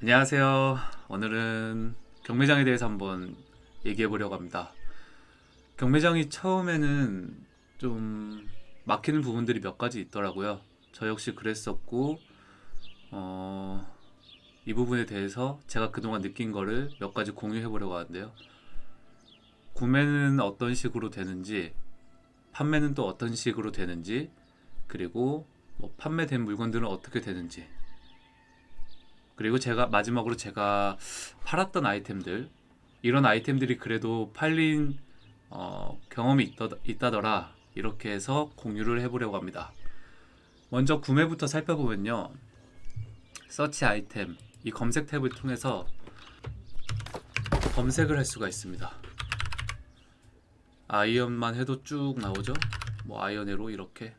안녕하세요. 오늘은 경매장에 대해서 한번 얘기해 보려고 합니다. 경매장이 처음에는 좀 막히는 부분들이 몇 가지 있더라고요. 저 역시 그랬었고, 어, 이 부분에 대해서 제가 그동안 느낀 거를 몇 가지 공유해 보려고 하는데요. 구매는 어떤 식으로 되는지, 판매는 또 어떤 식으로 되는지, 그리고 뭐 판매된 물건들은 어떻게 되는지, 그리고 제가 마지막으로 제가 팔았던 아이템들 이런 아이템들이 그래도 팔린 어, 경험이 있더, 있다더라 이렇게 해서 공유를 해보려고 합니다. 먼저 구매부터 살펴보면요. 서치 아이템 이 검색 탭을 통해서 검색을 할 수가 있습니다. iron만 해도 쭉 나오죠. 뭐 iron arrow 이렇게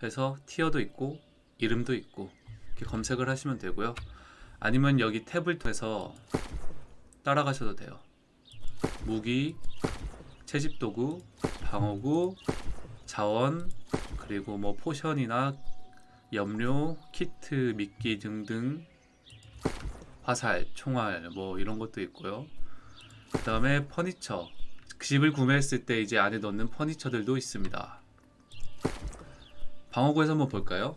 해서 티어도 있고 이름도 있고 이렇게 검색을 하시면 되고요. 아니면 여기 탭을 통해서 따라가셔도 돼요. 무기, 채집도구, 방어구, 자원, 그리고 뭐 potion이나 염료, 키트, 미끼 등등 화살, 총알 뭐 이런 것도 있고요. 그 다음에 퍼니처 집을 구매했을 때 이제 안에 넣는 퍼니처들도 있습니다. 방어구에서 한번 볼까요?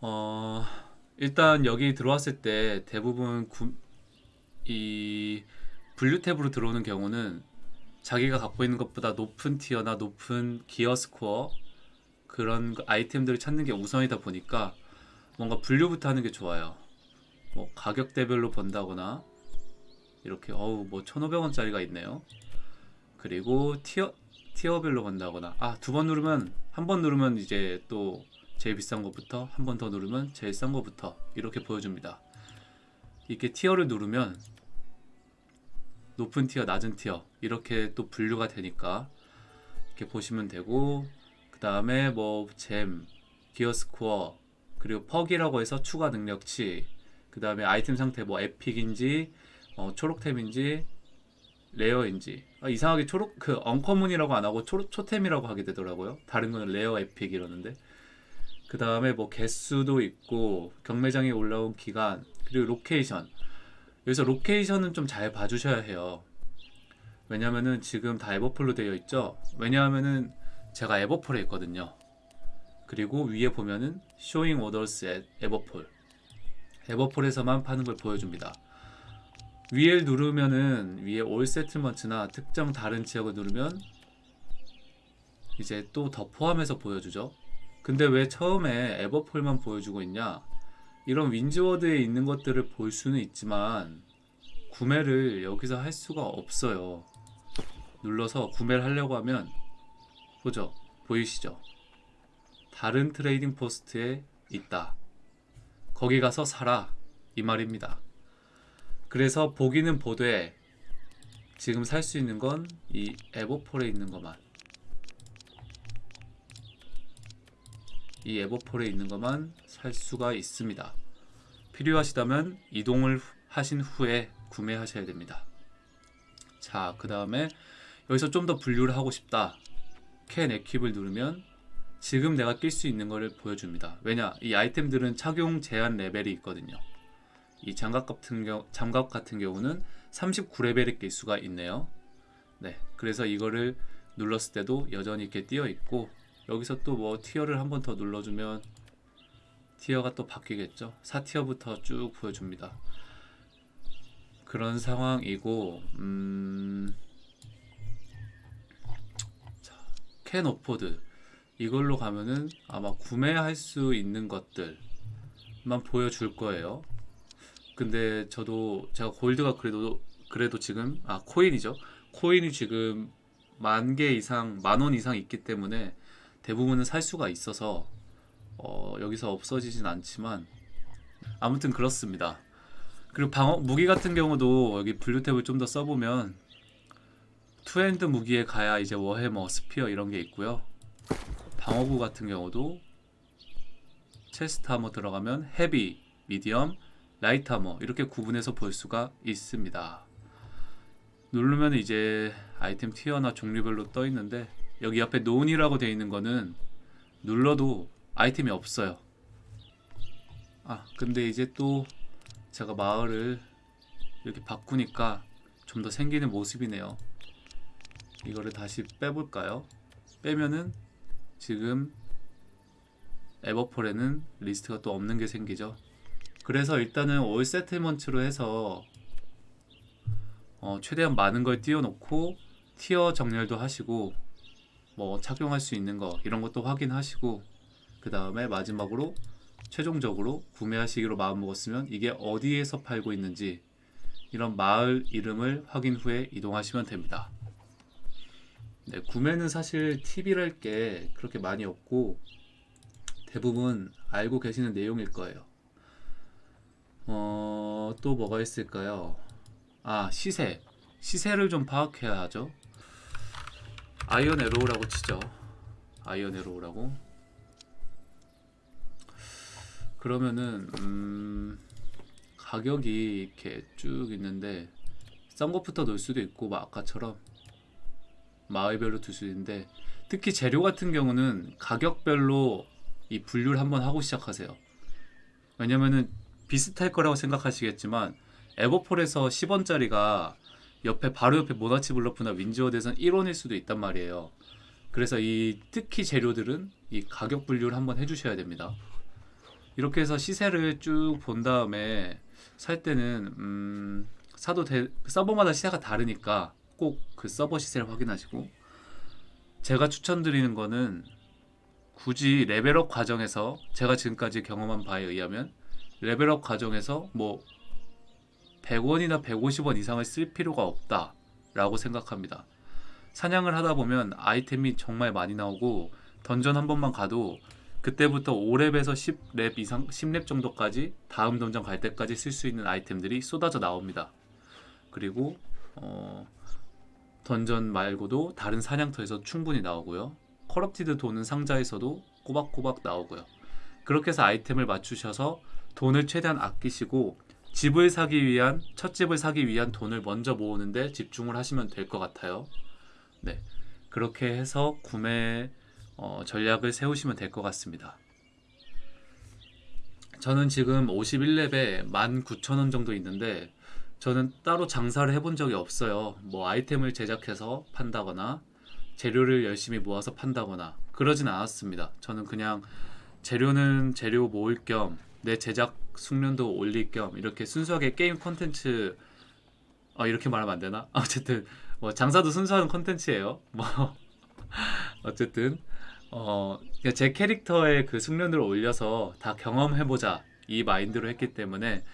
어... 일단 여기 들어왔을 때 대부분 구, 이 분류 탭으로 들어오는 경우는 자기가 갖고 있는 것보다 높은 티어나 높은 기어 스코어 그런 아이템들을 찾는 게 우선이다 보니까 뭔가 분류부터 하는 게 좋아요. 뭐 가격대별로 본다거나 이렇게 어우 뭐 1,500원짜리가 있네요. 그리고 티어 티어별로 본다거나 아 두 번 누르면 한 번 누르면 이제 또 제일 비싼 것부터 한 번 더 누르면 제일 싼 것부터 이렇게 보여줍니다. 이렇게 티어를 누르면 높은 티어, 낮은 티어 이렇게 또 분류가 되니까 이렇게 보시면 되고 그 다음에 뭐 잼, gear score 그리고 perk이라고 해서 추가 능력치 그 다음에 아이템 상태 뭐 epic인지 어, 초록템인지 rare인지. 아, 이상하게 초록 그 uncommon이라고 안 하고 초, 초템이라고 하게 되더라고요. 다른 거는 rare epic 이러는데 그 다음에 뭐 개수도 있고 경매장에 올라온 기간 그리고 location. 여기서 location은 좀 잘 봐주셔야 해요. 왜냐면은 지금 다 에버폴로 되어 있죠? 왜냐하면은 제가 Everfall에 있거든요. 그리고 위에 보면은 showing orders Everfall Everfall에서만 파는 걸 보여줍니다. 위에 누르면은 위에 all settlement나 특정 다른 지역을 누르면 이제 또 더 포함해서 보여주죠 근데 왜 처음에 Everfall만 보여주고 있냐? 이런 Windsward에 있는 것들을 볼 수는 있지만 구매를 여기서 할 수가 없어요. 눌러서 구매를 하려고 하면 보죠? 보이시죠? 다른 trading post에 있다. 거기 가서 사라. 이 말입니다. 그래서 보기는 보되 지금 살 수 있는 건 이 Everfall에 있는 것만 이 Everfall에 있는 것만 살 수가 있습니다. 필요하시다면 이동을 하신 후에 구매하셔야 됩니다. 자, 그 다음에 여기서 좀 더 분류를 하고 싶다. 캔 에킵을 누르면 지금 내가 낄 수 있는 것을 보여줍니다. 왜냐? 이 아이템들은 착용 제한 레벨이 있거든요. 이 장갑 같은, 경우, 장갑 같은 경우는 39레벨에 낄 수가 있네요. 네, 그래서 이거를 눌렀을 때도 여전히 이렇게 띄어 있고 여기서 또 뭐 티어를 한 번 더 눌러주면 티어가 또 바뀌겠죠? 4티어부터 쭉 보여줍니다. 그런 상황이고 음... 자, 캔 오포드. 이걸로 가면은 아마 구매할 수 있는 것들만 보여줄 거예요. 근데 저도 제가 골드가 그래도 그래도 지금 아 코인이죠? 코인이 지금 만 개 이상 만 원 이상 있기 때문에 대부분은 살 수가 있어서 어, 여기서 없어지진 않지만 아무튼 그렇습니다. 그리고 방어 무기 같은 경우도 여기 분류 탭을 좀 더 써보면 two-hand 무기에 가야 이제 war hammer, spear 이런 게 있고요. 방어구 같은 경우도 chest armor 들어가면 heavy, medium, light armor 이렇게 구분해서 볼 수가 있습니다. 누르면 이제 아이템 tier나 종류별로 떠 있는데 여기 옆에 none이라고 되어 있는 거는 눌러도 아이템이 없어요 아 근데 이제 또 제가 마을을 이렇게 바꾸니까 좀 더 생기는 모습이네요. 이거를 다시 빼볼까요? 빼면은 지금 Everfall에는 리스트가 또 없는 게 생기죠. 그래서 일단은 all settlement로 해서 어, 최대한 많은 걸 띄워놓고 티어 정렬도 하시고 뭐 착용할 수 있는 거 이런 것도 확인하시고 그 다음에 마지막으로 최종적으로 구매하시기로 마음먹었으면 이게 어디에서 팔고 있는지 이런 마을 이름을 확인 후에 이동하시면 됩니다. 네, 구매는 사실 팁이랄 게 그렇게 많이 없고 대부분 알고 계시는 내용일 거예요. 어, 또 뭐가 있을까요? 아, 시세. 시세를 좀 파악해야 하죠. iron arrow라고 치죠. iron arrow라고. 그러면은 음, 가격이 이렇게 쭉 있는데 싼 것부터 넣을 수도 있고 막 아까처럼 마을별로 둘 수도 있는데 특히 재료 같은 경우는 가격별로 이 분류를 한번 하고 시작하세요. 왜냐면은 비슷할 거라고 생각하시겠지만 에버폴에서 10원짜리가 옆에 바로 옆에 모나치 블러프나 윈즈워드에서는 1원일 수도 있단 말이에요. 그래서 이 특히 재료들은 이 가격 분류를 한번 해주셔야 됩니다. 이렇게 해서 시세를 쭉 본 다음에 살 때는 음, 사도 돼, 서버마다 시세가 다르니까 꼭 그 서버 시세를 확인하시고 제가 추천드리는 거는 굳이 레벨업 과정에서 제가 지금까지 경험한 바에 의하면 레벨업 과정에서 뭐 100원이나 150원 이상을 쓸 필요가 없다 라고 생각합니다. 사냥을 하다 보면 아이템이 정말 많이 나오고 던전 한 번만 가도 그때부터 5렙에서 10렙 이상 10렙 정도까지 다음 던전 갈 때까지 쓸 수 있는 아이템들이 쏟아져 나옵니다. 그리고 어, 던전 말고도 다른 사냥터에서 충분히 나오고요. corrupted 도는 상자에서도 꼬박꼬박 나오고요. 그렇게 해서 아이템을 맞추셔서 돈을 최대한 아끼시고 집을 사기 위한 첫 집을 사기 위한 돈을 먼저 모으는데 집중을 하시면 될 것 같아요. 네, 그렇게 해서 구매 어, 전략을 세우시면 될 것 같습니다. 저는 지금 51렙에 19,000원 정도 있는데 저는 따로 장사를 해본 적이 없어요. 뭐 아이템을 제작해서 판다거나 재료를 열심히 모아서 판다거나 그러진 않았습니다. 저는 그냥 재료는 재료 모을 겸 내 제작 숙련도 올릴 겸 이렇게 순수하게 게임 콘텐츠 어, 이렇게 말하면 안 되나? 어쨌든 뭐 장사도 순수한 콘텐츠예요. 뭐 어쨌든 어, 그러니까 제 캐릭터의 그 숙련도를 올려서 다 경험해보자 이 마인드로 했기 때문에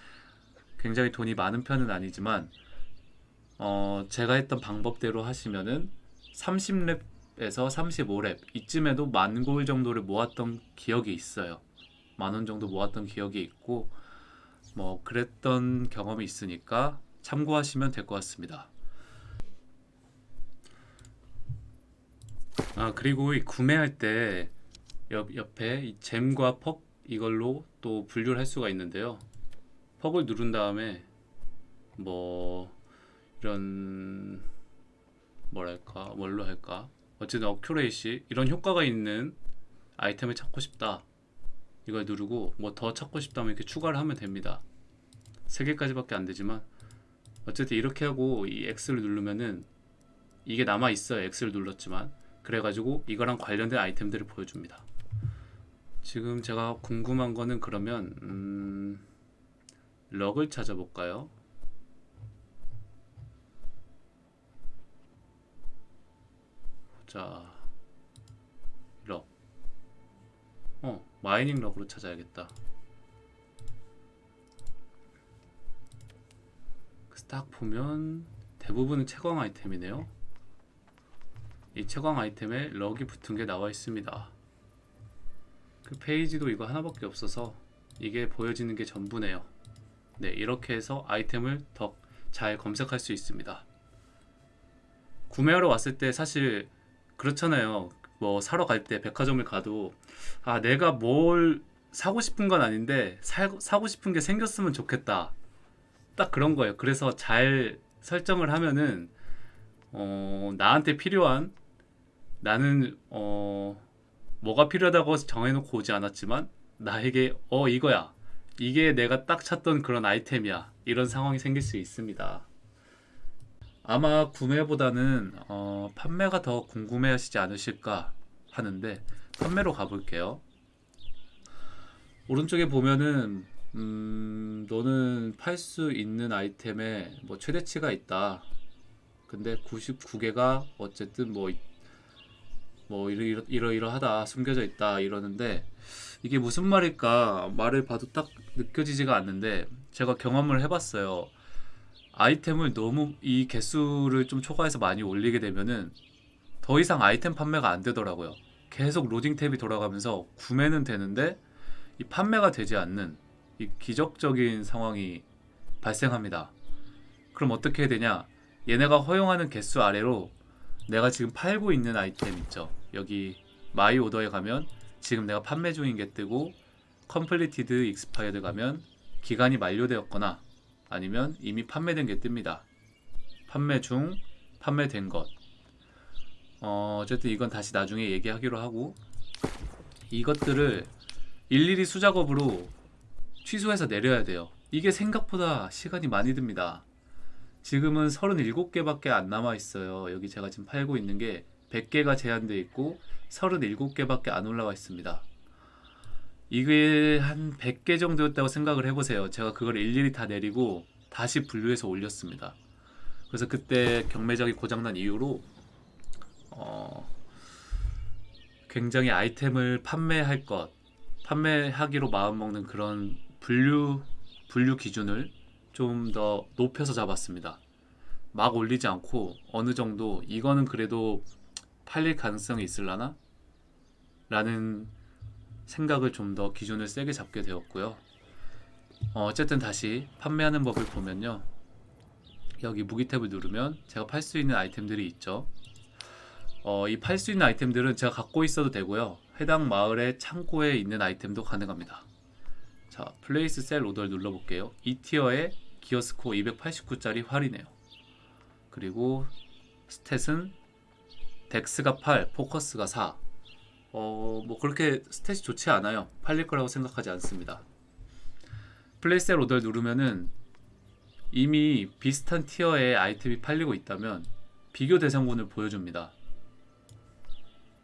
굉장히 돈이 많은 편은 아니지만 어, 제가 했던 방법대로 하시면은 30렙에서 35렙 이쯤에도 만 골 정도를 모았던 기억이 있어요. 만 원 정도 모았던 기억이 있고 뭐 그랬던 경험이 있으니까 참고하시면 될 것 같습니다. 아 그리고 이 구매할 때 옆, 옆에 이 잼과 퍽 이걸로 또 분류를 할 수가 있는데요. 퍽을 누른 다음에 뭐 이런 뭐랄까 뭘로 할까 어쨌든 어큐레이시 이런 효과가 있는 아이템을 찾고 싶다 이걸 누르고 뭐 더 찾고 싶다면 이렇게 추가를 하면 됩니다. 3개까지밖에 안 되지만 어쨌든 이렇게 하고 이 X를 누르면은 이게 남아 있어요. X를 눌렀지만. 그래가지고 이거랑 관련된 아이템들을 보여줍니다. 지금 제가 궁금한 거는 그러면 음, 럭을 찾아볼까요? 자 럭. 어 마이닝 럭으로 찾아야겠다. 그래서 딱 보면 대부분은 채광 아이템이네요. 이 채광 아이템에 럭이 붙은 게 나와 있습니다. 그 페이지도 이거 하나밖에 없어서 이게 보여지는 게 전부네요. 네 이렇게 해서 아이템을 더 잘 검색할 수 있습니다. 구매하러 왔을 때 사실 그렇잖아요. 뭐 사러 갈 때 백화점을 가도 아 내가 뭘 사고 싶은 건 아닌데 사, 사고 싶은 게 생겼으면 좋겠다. 딱 그런 거예요. 그래서 잘 설정을 하면은 어, 나한테 필요한 나는 어, 뭐가 필요하다고 정해놓고 오지 않았지만 나에게 어 이거야 이게 내가 딱 찾던 그런 아이템이야. 이런 상황이 생길 수 있습니다. 아마 구매보다는 어, 판매가 더 궁금해 하시지 않으실까 하는데 판매로 가볼게요. 오른쪽에 보면은 음, 너는 팔 수 있는 아이템에 뭐 최대치가 있다. 근데 99개가 어쨌든 뭐, 뭐 이러, 이러, 이러하다 숨겨져 있다 이러는데 이게 무슨 말일까 말을 봐도 딱 느껴지지가 않는데 제가 경험을 해봤어요. 아이템을 너무 이 개수를 좀 초과해서 많이 올리게 되면은 더 이상 아이템 판매가 안 되더라고요. 계속 로딩 탭이 돌아가면서 구매는 되는데 이 판매가 되지 않는 이 기적적인 상황이 발생합니다. 그럼 어떻게 해야 되냐? 얘네가 허용하는 개수 아래로 내가 지금 팔고 있는 아이템 있죠. 여기 마이 오더에 가면 지금 내가 판매 중인 게 뜨고 completed expired 가면 기간이 만료되었거나 아니면 이미 판매된 게 뜹니다. 판매 중, 판매된 것. 어, 어쨌든 이건 다시 나중에 얘기하기로 하고 이것들을 일일이 수작업으로 취소해서 내려야 돼요. 이게 생각보다 시간이 많이 듭니다. 지금은 37개밖에 안 남아 있어요. 여기 제가 지금 팔고 있는 게 100개가 제한되어 있고 37개밖에 안 올라와 있습니다. 이게 한 100개 정도였다고 생각을 해보세요. 제가 그걸 일일이 다 내리고 다시 분류해서 올렸습니다. 그래서 그때 경매장이 고장난 이후로 어, 굉장히 아이템을 판매할 것, 판매하기로 마음먹는 그런 분류 분류 기준을 좀 더 높여서 잡았습니다. 막 올리지 않고 어느 정도 이거는 그래도 팔릴 가능성이 있을라나? 라는 생각을 좀 더 기준을 세게 잡게 되었고요. 어, 어쨌든 다시 판매하는 법을 보면요. 여기 무기 탭을 누르면 제가 팔 수 있는 아이템들이 있죠. 어, 이 팔 수 있는 아이템들은 제가 갖고 있어도 되고요. 해당 마을의 창고에 있는 아이템도 가능합니다. 자, place sell order를 눌러볼게요. 이 티어에 기어스코어 289짜리 활이네요. 그리고 stat은 dex가 8, focus가 4. 어, 뭐 그렇게 stat이 좋지 않아요. 팔릴 거라고 생각하지 않습니다. place sell order를 누르면은 이미 비슷한 티어의 아이템이 팔리고 있다면 비교 대상군을 보여줍니다.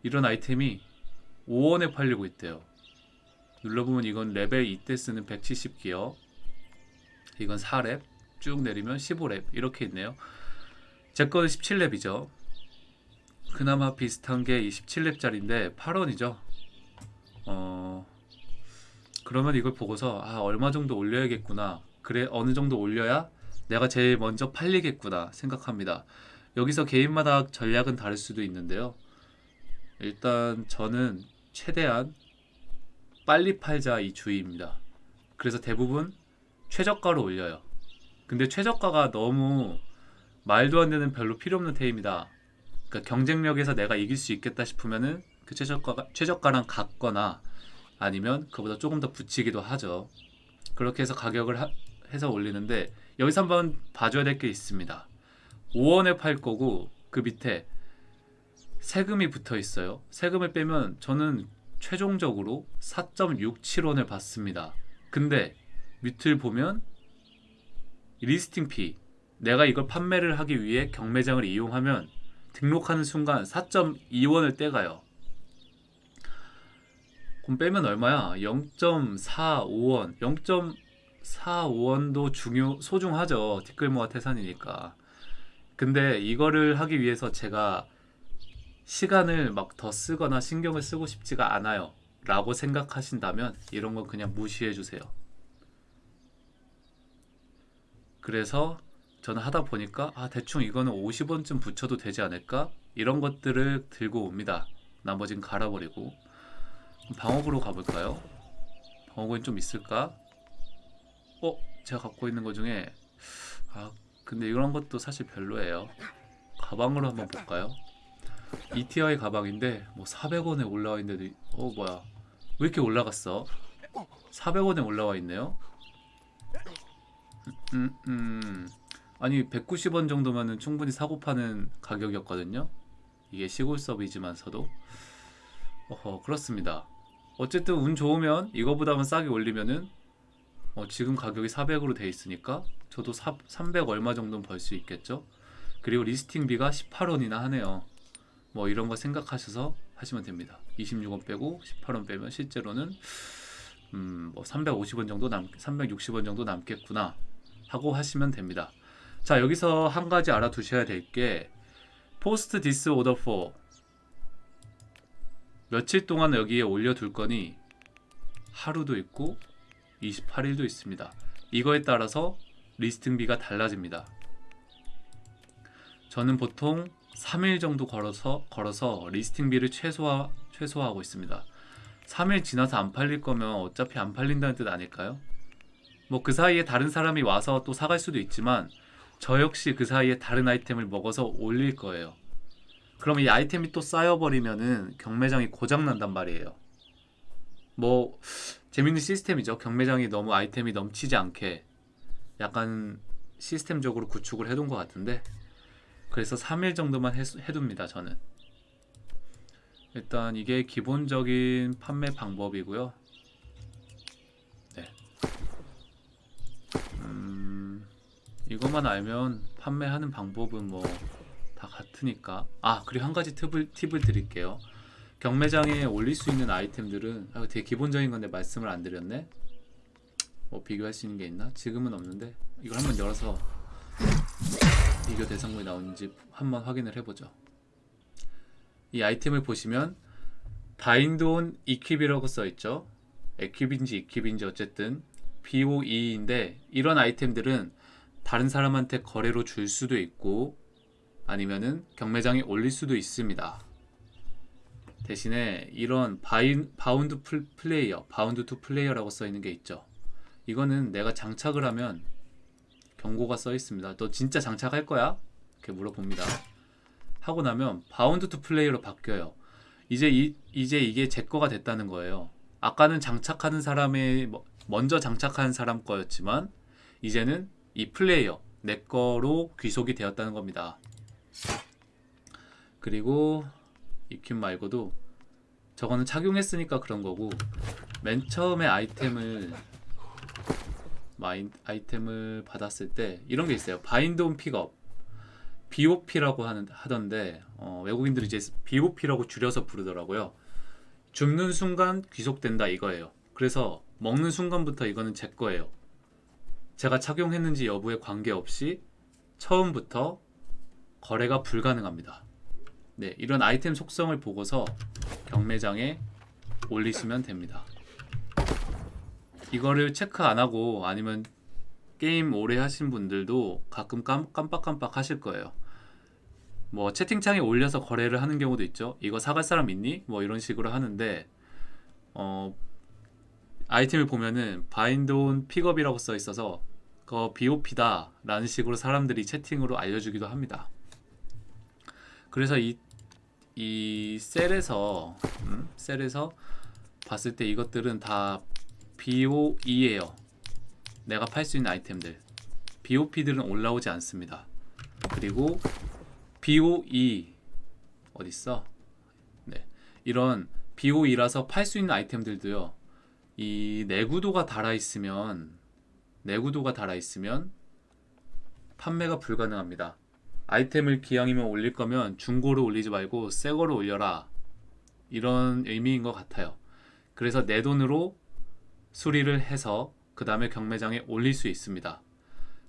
이런 아이템이 5원에 팔리고 있대요. 눌러보면 이건 레벨 2때 쓰는 170기어 이건 4렙 쭉 내리면 15렙 이렇게 있네요. 제 거는 17렙이죠. 그나마 비슷한 게 27렙짜리인데 8원이죠. 어 그러면 이걸 보고서 아 얼마 정도 올려야겠구나. 그래 어느 정도 올려야 내가 제일 먼저 팔리겠구나 생각합니다. 여기서 개인마다 전략은 다를 수도 있는데요. 일단 저는 최대한 빨리 팔자 이 주의입니다. 그래서 대부분 최저가로 올려요. 근데 최저가가 너무 말도 안 되는 별로 필요 없는 테입니다. 그러니까 경쟁력에서 내가 이길 수 있겠다 싶으면은 그 최저가가 최저가랑 같거나 아니면 그보다 조금 더 붙이기도 하죠. 그렇게 해서 가격을 하, 해서 올리는데 여기서 한번 봐줘야 될 게 있습니다. 5원에 팔 거고 그 밑에 세금이 붙어 있어요. 세금을 빼면 저는 최종적으로 4.67원을 받습니다. 근데 밑을 보면 listing fee 내가 이걸 판매를 하기 위해 경매장을 이용하면 등록하는 순간 4.2원을 떼가요. 그럼 빼면 얼마야? 0.45원. 0.45원도 중요 소중하죠. 티끌모아 태산이니까. 근데 이거를 하기 위해서 제가 시간을 막 더 쓰거나 신경을 쓰고 싶지가 않아요. 라고 생각하신다면 이런 건 그냥 무시해 주세요. 그래서 저는 하다 보니까 아 대충 이거는 50원쯤 붙여도 되지 않을까? 이런 것들을 들고 옵니다. 나머진 갈아버리고 방어구로 가볼까요? 방어구는 좀 있을까? 어? 제가 갖고 있는 것 중에 아 근데 이런 것도 사실 별로예요. 가방으로 한번 볼까요? ETI 가방인데 뭐 400원에 올라와 있는데도 어 뭐야 왜 이렇게 올라갔어? 400원에 올라와 있네요. 음, 음. 아니 190원 정도면은 충분히 사고 파는 가격이었거든요. 이게 시골 서비지만서도 어허 그렇습니다. 어쨌든 운 좋으면 이거보다는 싸게 올리면은 어, 지금 가격이 400으로 돼 있으니까 저도 4, 300 얼마 정도는 벌 수 있겠죠. 그리고 리스팅비가 18원이나 하네요. 뭐 이런 거 생각하셔서 하시면 됩니다. 26원 빼고 18원 빼면 실제로는 음, 뭐 350원 정도 남 360원 정도 남겠구나 하고 하시면 됩니다. 자, 여기서 한 가지 알아두셔야 될 게 post this order for 며칠 동안 여기에 올려둘 거니 하루도 있고 28일도 있습니다. 이거에 따라서 listing비가 달라집니다. 저는 보통 3일 정도 걸어서 걸어서 listing비를 최소화 최소화하고 있습니다. 3일 지나서 안 팔릴 거면 어차피 안 팔린다는 뜻 아닐까요? 뭐 그 사이에 다른 사람이 와서 또 사갈 수도 있지만 저 역시 그 사이에 다른 아이템을 먹어서 올릴 거예요. 그럼 이 아이템이 또 쌓여버리면은 경매장이 고장 난단 말이에요. 뭐 재밌는 시스템이죠. 경매장이 너무 아이템이 넘치지 않게 약간 시스템적으로 구축을 해둔 것 같은데 그래서 3일 정도만 해, 해둡니다. 저는 일단 이게 기본적인 판매 방법이고요. 네. 음, 이것만 알면 판매하는 방법은 뭐 다 같으니까. 아, 그리고 한 가지 팁을, 팁을 드릴게요. 경매장에 올릴 수 있는 아이템들은 아, 되게 기본적인 건데 말씀을 안 드렸네. 뭐 비교할 수 있는 게 있나? 지금은 없는데 이걸 한번 열어서 비교 대상물이 나오는지 한번 확인을 해보죠. 이 아이템을 보시면 bind on equip이라고 써있죠. equip인지 equip인지 어쨌든 BOE인데 이런 아이템들은 다른 사람한테 거래로 줄 수도 있고 아니면은 경매장에 올릴 수도 있습니다. 대신에 이런 bind, bound pl, player, bound to player라고 써 있는 게 있죠. 이거는 내가 장착을 하면 경고가 써 있습니다. 너 진짜 장착할 거야? 이렇게 물어봅니다. 하고 나면 bound to player로 바뀌어요. 이제 이, 이제 이게 제 거가 됐다는 거예요. 아까는 장착하는 사람의 먼저 장착한 사람 거였지만 이제는 이 플레이어 내 거로 귀속이 되었다는 겁니다. 그리고 equip 말고도 저거는 착용했으니까 그런 거고 맨 처음에 아이템을 마인, 아이템을 받았을 때 이런 게 있어요. 바인드 온 픽업 BOP라고 하는 하던데 어, 외국인들이 이제 BOP라고 줄여서 부르더라고요. 줍는 순간 귀속된다 이거예요. 그래서 먹는 순간부터 이거는 제 거예요. 제가 착용했는지 여부에 관계없이 처음부터 거래가 불가능합니다. 네, 이런 아이템 속성을 보고서 경매장에 올리시면 됩니다. 이거를 체크 안 하고 아니면 게임 오래 하신 분들도 가끔 깜, 깜빡깜빡 하실 거예요. 뭐 채팅창에 올려서 거래를 하는 경우도 있죠. 이거 사갈 사람 있니? 뭐 이런 식으로 하는데 어 아이템을 보면은 bind on pickup이라고 써 있어서 그 BOP다 라는 식으로 사람들이 채팅으로 알려주기도 합니다. 그래서 이, 이 셀에서 음? 셀에서 봤을 때 이것들은 다 BOE예요. 내가 팔 수 있는 아이템들. BOP들은 올라오지 않습니다. 그리고 BOE 어딨어? 네. 이런 BOE라서 팔 수 있는 아이템들도요. 이 내구도가 달아 있으면 내구도가 달아 있으면 판매가 불가능합니다. 아이템을 기왕이면 올릴 거면 중고로 올리지 말고 새 거로 올려라. 이런 의미인 것 같아요. 그래서 내 돈으로 수리를 해서 그 다음에 경매장에 올릴 수 있습니다.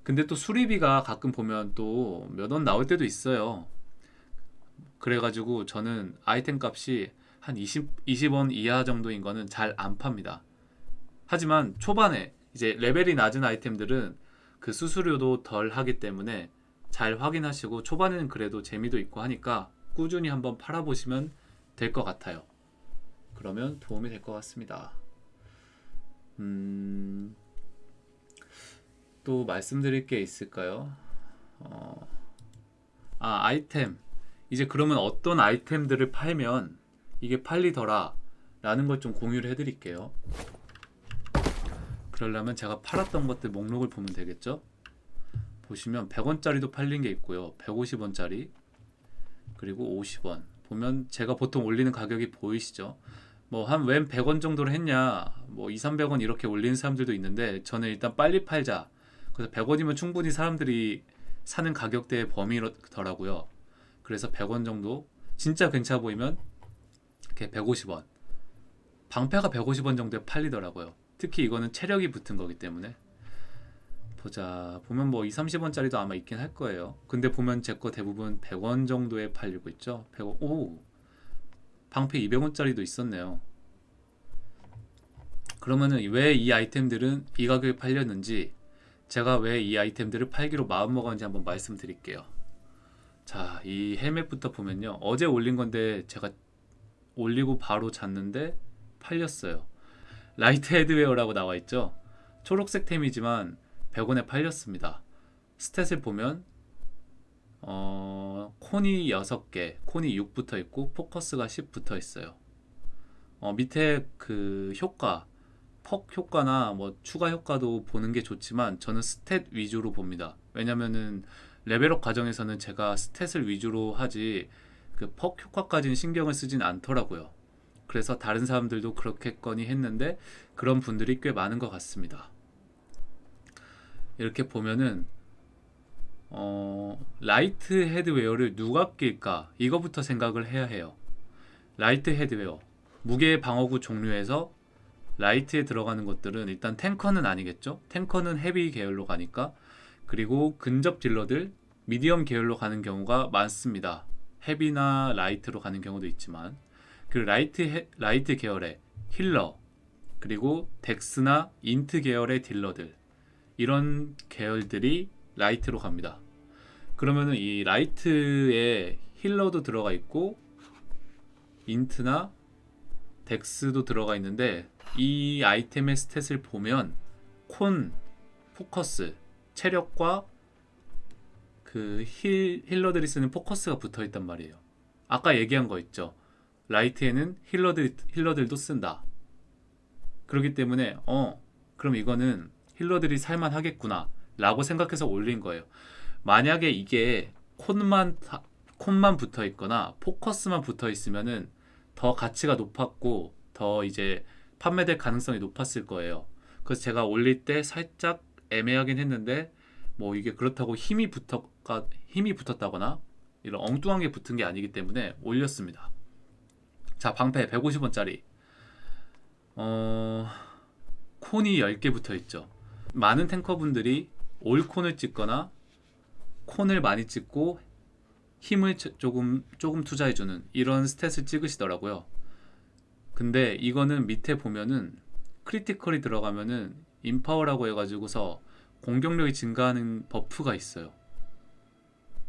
근데 또 수리비가 가끔 보면 또 몇 원 나올 때도 있어요. 그래가지고 저는 아이템 값이 한 20, 20원 이하 정도인 거는 잘 안 팝니다. 하지만 초반에 이제 레벨이 낮은 아이템들은 그 수수료도 덜 하기 때문에 잘 확인하시고 초반에는 그래도 재미도 있고 하니까 꾸준히 한번 팔아보시면 될 것 같아요. 그러면 도움이 될 것 같습니다. 음, 또 말씀드릴 게 있을까요? 어, 아, 아이템. 이제 그러면 어떤 아이템들을 팔면 이게 팔리더라 라는 걸 좀 공유를 해드릴게요. 그러려면 제가 팔았던 것들 목록을 보면 되겠죠? 보시면 100원짜리도 팔린 게 있고요. 150원짜리 그리고 50원. 보면 제가 보통 올리는 가격이 보이시죠? 뭐 한 웬 100원 정도로 했냐? 뭐 2, 300원 이렇게 올리는 사람들도 있는데 저는 일단 빨리 팔자. 그래서 100원이면 충분히 사람들이 사는 가격대의 범위더라고요. 그래서 100원 정도. 진짜 괜찮아 보이면 이렇게 150원. 방패가 150원 정도에 팔리더라고요 특히 이거는 체력이 붙은 거기 때문에. 보자 보면 뭐 2, 30원짜리도 아마 있긴 할 거예요. 근데 보면 제 거 대부분 100원 정도에 팔리고 있죠? 100원 오! 방패 200원짜리도 있었네요. 그러면은 왜 이 아이템들은 이 가격에 팔렸는지 제가 왜 이 아이템들을 팔기로 마음먹었는지 한번 말씀드릴게요. 자 이 헬멧부터 보면요. 어제 올린 건데 제가 올리고 바로 잤는데 팔렸어요 light headwear라고 나와 있죠 초록색 템이지만 100원에 팔렸습니다 stat을 보면 어, con이 6개, con이 6 붙어 있고 focus가 10 붙어 있어요. 어, 밑에 그 효과, perk 효과나 뭐 추가 효과도 보는 게 좋지만 저는 stat 위주로 봅니다. 왜냐면은 레벨업 과정에서는 제가 stat을 위주로 하지 그 perk 효과까지는 신경을 쓰진 않더라고요. 그래서 다른 사람들도 그러겠거니 했는데 그런 분들이 꽤 많은 것 같습니다. 이렇게 보면은 어, light headwear를 누가 낄까? 이거부터 생각을 해야 해요. light headwear. 무게 방어구 종류에서 light에 들어가는 것들은 일단 탱커는 아니겠죠? 탱커는 heavy 계열로 가니까. 그리고 근접 딜러들, medium 계열로 가는 경우가 많습니다. heavy나 light로 가는 경우도 있지만. 그 light, 헤, light 계열의 healer, 그리고 dex나 int 계열의 딜러들. 이런 계열들이 light로 갑니다. 그러면은 이 light에 healer도 들어가 있고 int나 dex도 들어가 있는데 이 아이템의 stat을 보면 con, focus, 체력과 그 heal, healer들이 쓰는 focus가 붙어 있단 말이에요. 아까 얘기한 거 있죠. light에는 healer들, healer들도 쓴다. 그렇기 때문에 어 그럼 이거는 힐러들이 살만하겠구나 라고 생각해서 올린 거예요. 만약에 이게 콘만 콘만 붙어 있거나 포커스만 붙어 있으면은 더 가치가 높았고 더 이제 판매될 가능성이 높았을 거예요. 그래서 제가 올릴 때 살짝 애매하긴 했는데 뭐 이게 그렇다고 힘이 붙었가 힘이 붙었다거나 이런 엉뚱한 게 붙은 게 아니기 때문에 올렸습니다. 자 방패 150원짜리 어 con이 10개 붙어 있죠. 많은 탱커분들이 all con을 찍거나 con을 많이 찍고 힘을 조금 조금 투자해주는 이런 stat을 찍으시더라고요. 근데 이거는 밑에 보면은 critical이 들어가면은 empower라고 해가지고서 공격력이 증가하는 buff가 있어요.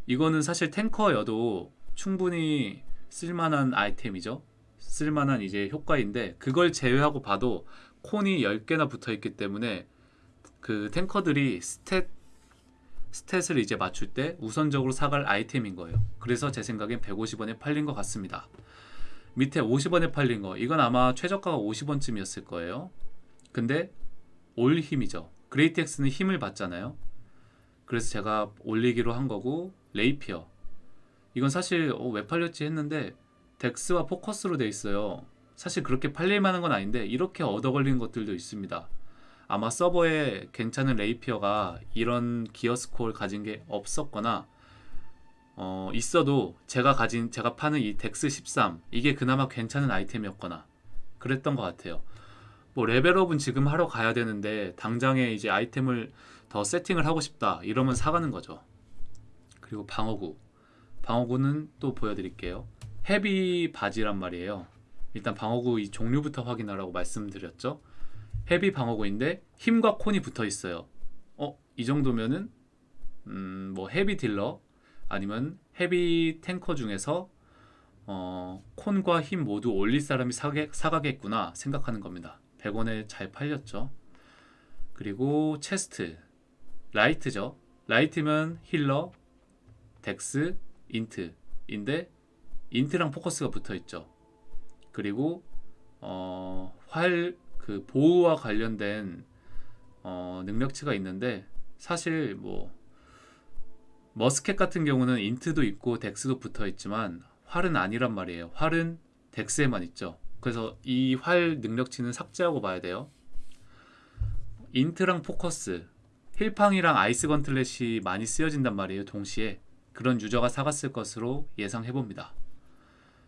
이거는 사실 탱커여도 충분히 쓸만한 아이템이죠. 쓸만한 이제 효과인데 그걸 제외하고 봐도 con이 10개나 붙어 있기 때문에 그 탱커들이 stat stat을 이제 맞출 때 우선적으로 사갈 아이템인 거예요. 그래서 제 생각엔 150원에 팔린 것 같습니다. 밑에 50원에 팔린 거 이건 아마 최저가가 50원쯤이었을 거예요. 근데 all 힘이죠. great axe는 힘을 받잖아요. 그래서 제가 올리기로 한 거고 레이피어 이건 사실 어, 왜 팔렸지 했는데 dex와 focus로 돼 있어요. 사실 그렇게 팔릴 만한 건 아닌데 이렇게 얻어 걸리는 것들도 있습니다. 아마 서버에 괜찮은 rapier가 이런 gear score를 가진 게 없었거나 어, 있어도 제가 가진 제가 파는 이 dex 13 이게 그나마 괜찮은 아이템이었거나 그랬던 것 같아요. 뭐 레벨업은 지금 하러 가야 되는데 당장에 이제 아이템을 더 세팅을 하고 싶다 이러면 사가는 거죠. 그리고 방어구 방어구는 또 보여드릴게요. 헤비 바지란 말이에요. 일단 방어구 이 종류부터 확인하라고 말씀드렸죠. 헤비 방어구인데 힘과 콘이 붙어 있어요. 어, 이 정도면은 음, 뭐 헤비 딜러 아니면 헤비 탱커 중에서 어, 콘과 힘 모두 올릴 사람이 사게, 사가겠구나 생각하는 겁니다. 100원에 잘 팔렸죠. 그리고 체스트 라이트죠. 라이트면 힐러, 덱스, 인트 인데 인트랑 포커스가 붙어 있죠. 그리고 어, 활 그 보호와 관련된 어, 능력치가 있는데 사실 뭐 musket 같은 경우는 int도 있고 dex도 붙어 있지만 활은 아니란 말이에요. 활은 dex에만 있죠. 그래서 이 활 능력치는 삭제하고 봐야 돼요. int랑 focus, 힐팡이랑 ice gauntlet이 많이 쓰여진단 말이에요. 동시에 그런 유저가 사갔을 것으로 예상해 봅니다.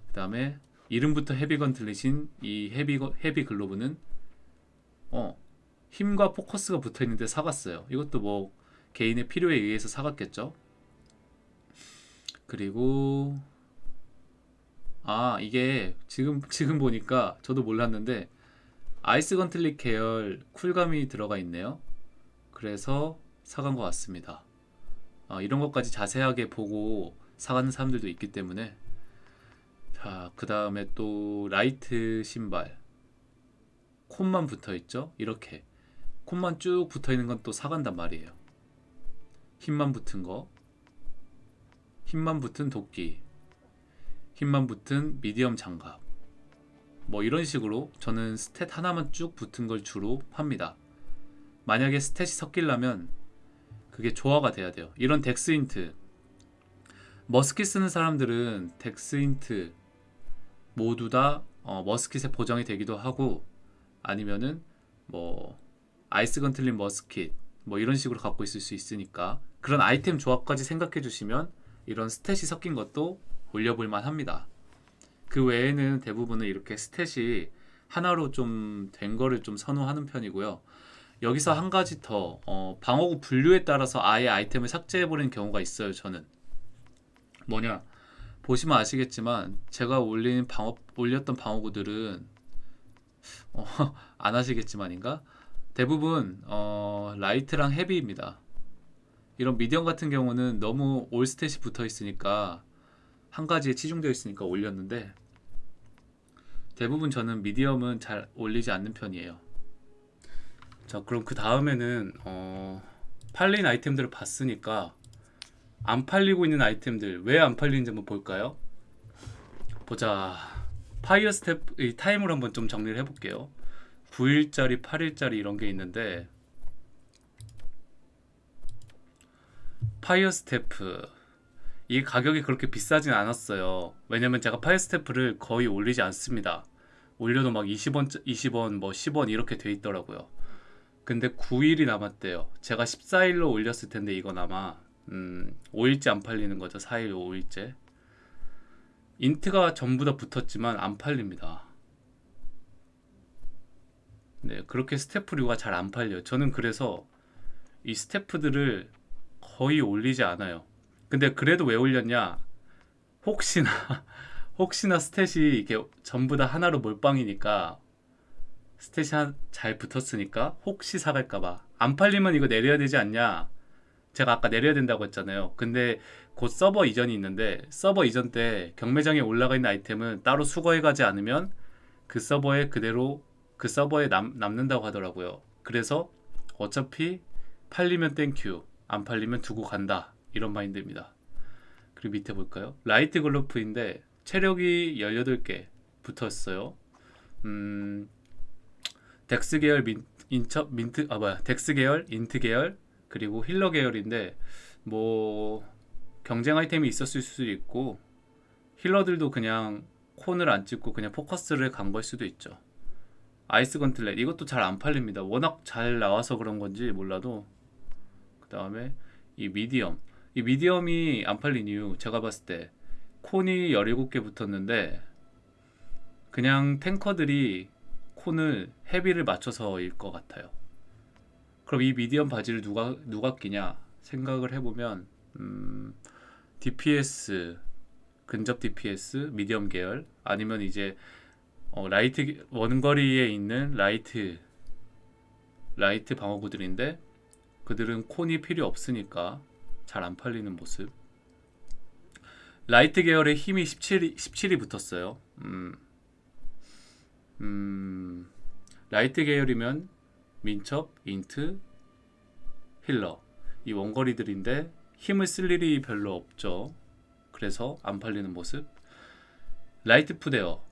그 다음에 이름부터 heavy gauntlet인 이 heavy 거- heavy glove는 어 힘과 focus가 붙어 있는데 사갔어요. 이것도 뭐 개인의 필요에 의해서 사갔겠죠. 그리고 아 이게 지금 지금 보니까 저도 몰랐는데 ice gauntlet 계열 쿨감이 들어가 있네요. 그래서 사간 것 같습니다. 아, 이런 것까지 자세하게 보고 사가는 사람들도 있기 때문에 자, 그 다음에 또 light 신발 con만 붙어 있죠? 이렇게 con만 쭉 붙어 있는 건 또 사간단 말이에요. 힘만 붙은 거, 힘만 붙은 도끼, 힘만 붙은 medium 장갑. 뭐 이런 식으로 저는 stat 하나만 쭉 붙은 걸 주로 팝니다. 만약에 stat이 섞이려면 그게 조화가 돼야 돼요. 이런 dex int musket 쓰는 사람들은 dex int 모두 다 어, musket에 보정이 되기도 하고 아니면은 뭐 ice gauntlet musket 뭐 이런 식으로 갖고 있을 수 있으니까 그런 아이템 조합까지 생각해 주시면 이런 stat이 섞인 것도 올려볼 만합니다. 그 외에는 대부분은 이렇게 stat이 하나로 좀 된 거를 좀 선호하는 편이고요. 여기서 한 가지 더 어, 방어구 분류에 따라서 아예 아이템을 삭제해 버리는 경우가 있어요. 저는 뭐냐 보시면 아시겠지만 제가 올린 방어 올렸던 방어구들은 어, 안 하시겠지만인가 대부분 어, light랑 heavy입니다. 이런 medium 같은 경우는 너무 all stat이 붙어 있으니까 한 가지에 치중되어 있으니까 올렸는데 대부분 저는 medium은 잘 올리지 않는 편이에요. 자, 그럼 그 다음에는 어, 팔린 아이템들을 봤으니까 안 팔리고 있는 아이템들 왜 안 팔리는지 한번 볼까요? 보자. fire staff 이 time을 한번 좀 정리를 해볼게요. 9일짜리, 8일짜리 이런 게 있는데 fire staff 이 가격이 그렇게 비싸진 않았어요. 왜냐면 제가 fire staff를 거의 올리지 않습니다. 올려도 막 20원, 20원, 뭐 10원 이렇게 돼 있더라고요. 근데 9일이 남았대요. 제가 14일로 올렸을 텐데 이건 아마 음, 5일째 안 팔리는 거죠. 4일, 5일째. int가 전부 다 붙었지만 안 팔립니다. 네, 그렇게 staff류가 잘 안 팔려요. 저는 그래서 이 스태프들을 거의 올리지 않아요. 근데 그래도 왜 올렸냐? 혹시나 혹시나 스탯이 이게 전부 다 하나로 몰빵이니까 스탯이 한- 잘 붙었으니까 혹시 사갈까봐 안 팔리면 이거 내려야 되지 않냐? 제가 아까 내려야 된다고 했잖아요. 근데 곧 서버 이전이 있는데 서버 이전 때 경매장에 올라가 있는 아이템은 따로 수거해 가지 않으면 그 서버에 그대로 그 서버에 남, 남는다고 하더라고요. 그래서 어차피 팔리면 thank you, 안 팔리면 두고 간다. 이런 마인드입니다. 그리고 밑에 볼까요? light glove인데 체력이 18개 붙었어요. 음, dex 계열 민, 인처, 민트, 아 뭐야, dex 계열, int 계열, 그리고 healer 계열인데 뭐 경쟁 아이템이 있었을 수도 있고 힐러들도 그냥 콘을 안 찍고 그냥 포커스를 간 걸 수도 있죠. 아이스 건틀렛 이것도 잘 안 팔립니다. 워낙 잘 나와서 그런 건지 몰라도 그 다음에 이 미디엄 이 미디엄이 안 팔린 이유 제가 봤을 때 콘이 17개 붙었는데 그냥 탱커들이 콘을 헤비를 맞춰서일 것 같아요. 그럼 이 미디엄 바지를 누가 누가 끼냐 생각을 해보면 음, DPS 근접 DPS medium 계열 아니면 이제 어, light 원거리에 있는 light light 방어구들인데 그들은 con이 필요 없으니까 잘 안 팔리는 모습. light 계열의 힘이 17이, 17이 붙었어요. 음, 음, light 계열이면 민첩, int, healer 이 원거리들인데 힘을 쓸 일이 별로 없죠. 그래서 안 팔리는 모습. light footwear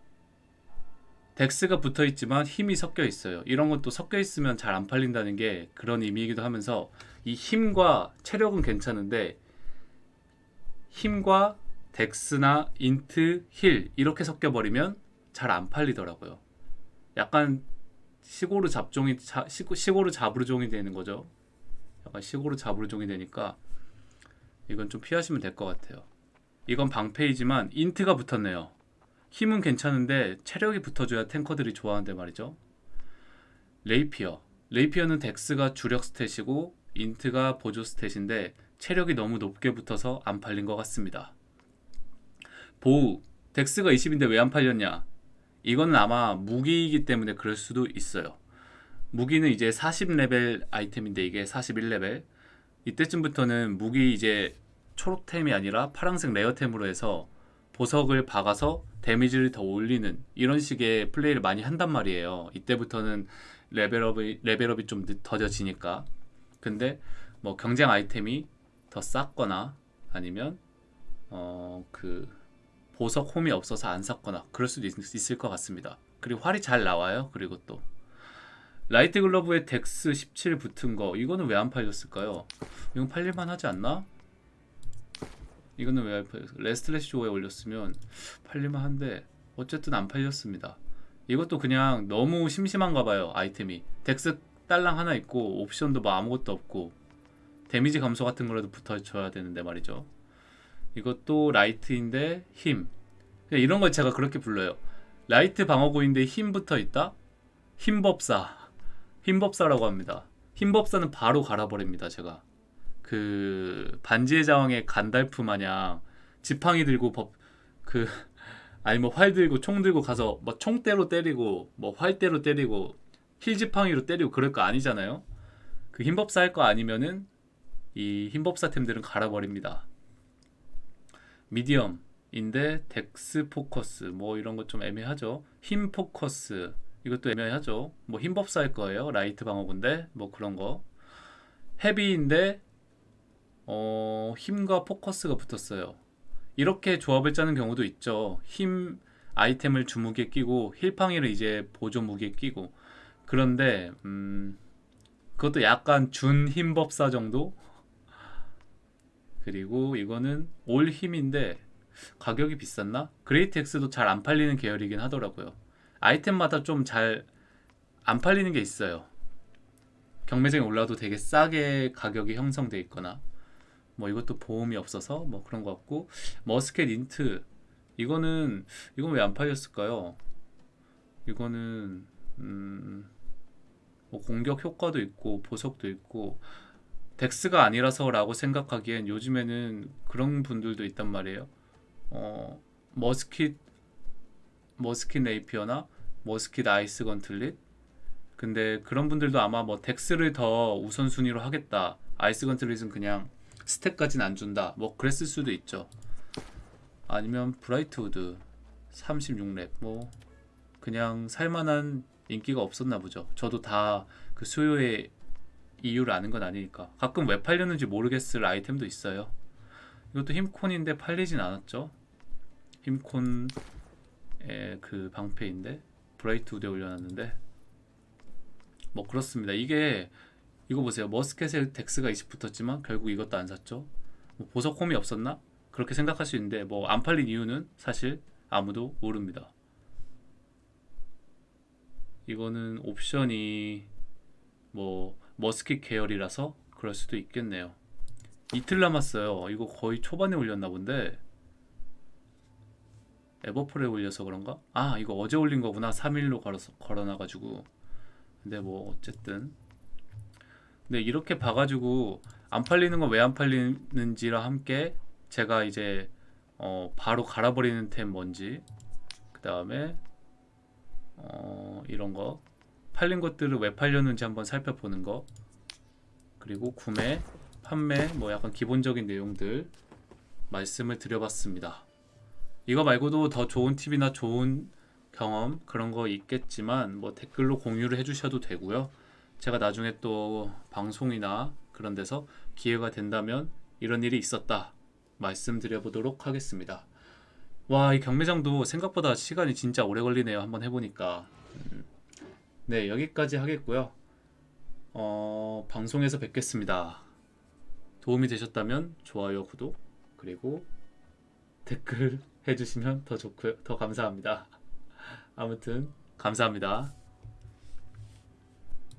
dex가 붙어 있지만 힘이 섞여 있어요. 이런 것도 섞여 있으면 잘 안 팔린다는 게 그런 의미이기도 하면서 이 힘과 체력은 괜찮은데 힘과 dex나 int, heal 이렇게 섞여 버리면 잘 안 팔리더라고요. 약간 시고르 잡종이 자, 시고, 시고르 자부르종이 되는 거죠. 약간 시고르 자부르종이 되니까 이건 좀 피하시면 될 것 같아요. 이건 방패이지만 int가 붙었네요. 힘은 괜찮은데 체력이 붙어줘야 tanker들이 좋아하는데 말이죠. rapier. rapier는 dex가 주력 stat이고 int가 보조 stat인데 체력이 너무 높게 붙어서 안 팔린 것 같습니다. bow. dex가 20인데 왜 안 팔렸냐? 이거는 아마 무기이기 때문에 그럴 수도 있어요. 무기는 이제 40레벨 아이템인데 이게 41레벨. 이때쯤부터는 무기 이제 초록템이 아니라 파란색 rare템으로 해서 보석을 박아서 데미지를 더 올리는 이런 식의 플레이를 많이 한단 말이에요. 이때부터는 레벨업이 레벨업이 좀 더뎌지니까. 근데 뭐 경쟁 아이템이 더 쌌거나 아니면 어그 보석 홈이 없어서 안 샀거나 그럴 수도 있, 있을 것 같습니다. 그리고 활이 잘 나와요. 그리고 또 light glove에 dex 17 붙은 거 이거는 왜 안 팔렸을까요? 이건 팔릴만 하지 않나? 이거는 왜 안 팔렸어? Restless Shore에 올렸으면 팔릴만 한데 어쨌든 안 팔렸습니다. 이것도 그냥 너무 심심한가 봐요 아이템이 dex 딸랑 하나 있고 옵션도 뭐 아무것도 없고 데미지 감소 같은 거라도 붙어줘야 되는데 말이죠 이것도 light인데 힘. 그냥 이런 걸 제가 그렇게 불러요. light 방어구인데 힘 붙어 있다? 힘법사. 힘법사라고 합니다. 힘법사는 바로 갈아버립니다 제가. 그 반지의 제왕의 간달프 마냥 지팡이 들고 법 그 아니 뭐 활 들고 총 들고 가서 뭐 총대로 때리고 뭐 활대로 때리고 heal 지팡이로 때리고 그럴 거 아니잖아요. 그 힘법사 할 거 아니면은 이 힘법사 템들은 갈아버립니다. medium인데 dex focus 뭐 이런 것 좀 애매하죠. 힘 포커스 이것도 애매하죠. 뭐 힘법사 할 거예요. light 방어군데 뭐 그런 거. heavy인데 어 힘과 focus가 붙었어요. 이렇게 조합을 짜는 경우도 있죠. 힘 아이템을 주무기에 끼고 heal팡이를 이제 보조 무기에 끼고 그런데 음 그것도 약간 준 힘법사 정도 그리고 이거는 all 힘인데 가격이 비쌌나? great axe도 잘 안 팔리는 계열이긴 하더라고요. 아이템마다 좀 잘 안 팔리는 게 있어요. 경매장에 올라도 되게 싸게 가격이 형성돼 있거나 뭐 이것도 보석 홈이 없어서 뭐 그런 것 같고 musket int 이거는 이건 왜 안 팔렸을까요? 이거는 음, 뭐 공격 효과도 있고 보석도 있고 dex가 아니라서 라고 생각하기엔 요즘에는 그런 분들도 있단 말이에요. 어, musket musket rapier나 musket ice gauntlet 근데 그런 분들도 아마 뭐 dex를 더 우선순위로 하겠다. ice gauntlet은 그냥 스택까지는 안 준다. 뭐 그랬을 수도 있죠. 아니면 Brightwood 36렙 뭐 그냥 살만한 인기가 없었나 보죠. 저도 다 그 수요의 이유를 아는 건 아니니까. 가끔 왜 팔렸는지 모르겠을 아이템도 있어요. 이것도 힘con인데 팔리진 않았죠. 힘con의 그 방패인데 Brightwood에 올려놨는데 뭐 그렇습니다. 이게 이거 보세요. 머스켓에 덱스가 20 붙었지만 결국 이것도 안 샀죠. 뭐 보석 홈이 없었나? 그렇게 생각할 수 있는데 뭐 안 팔린 이유는 사실 아무도 모릅니다. 이거는 옵션이 뭐 머스킷 계열이라서 그럴 수도 있겠네요. 이틀 남았어요. 이거 거의 초반에 올렸나 본데 에버풀에 올려서 그런가? 아 이거 어제 올린 거구나 3일로 걸어서 걸어놔가지고 근데 뭐 어쨌든 근데 이렇게 봐가지고 안 팔리는 건 왜 안 팔리는지랑 함께 제가 이제 어 바로 갈아버리는 템 뭔지 그 다음에 어, 이런 거 팔린 것들을 왜 팔렸는지 한번 살펴보는 거 그리고 구매, 판매 뭐 약간 기본적인 내용들 말씀을 드려봤습니다. 이거 말고도 더 좋은 팁이나 좋은 경험 그런 거 있겠지만 뭐 댓글로 공유를 해주셔도 되고요. 제가 나중에 또 방송이나 그런 데서 기회가 된다면 이런 일이 있었다 말씀드려 보도록 하겠습니다. 와, 이 경매장도 생각보다 시간이 진짜 오래 걸리네요. 한번 해보니까. 음. 네, 여기까지 하겠고요. 어, 방송에서 뵙겠습니다. 도움이 되셨다면 좋아요, 구독, 그리고 댓글 해주시면 더 좋고요. 더 감사합니다. 아무튼 감사합니다.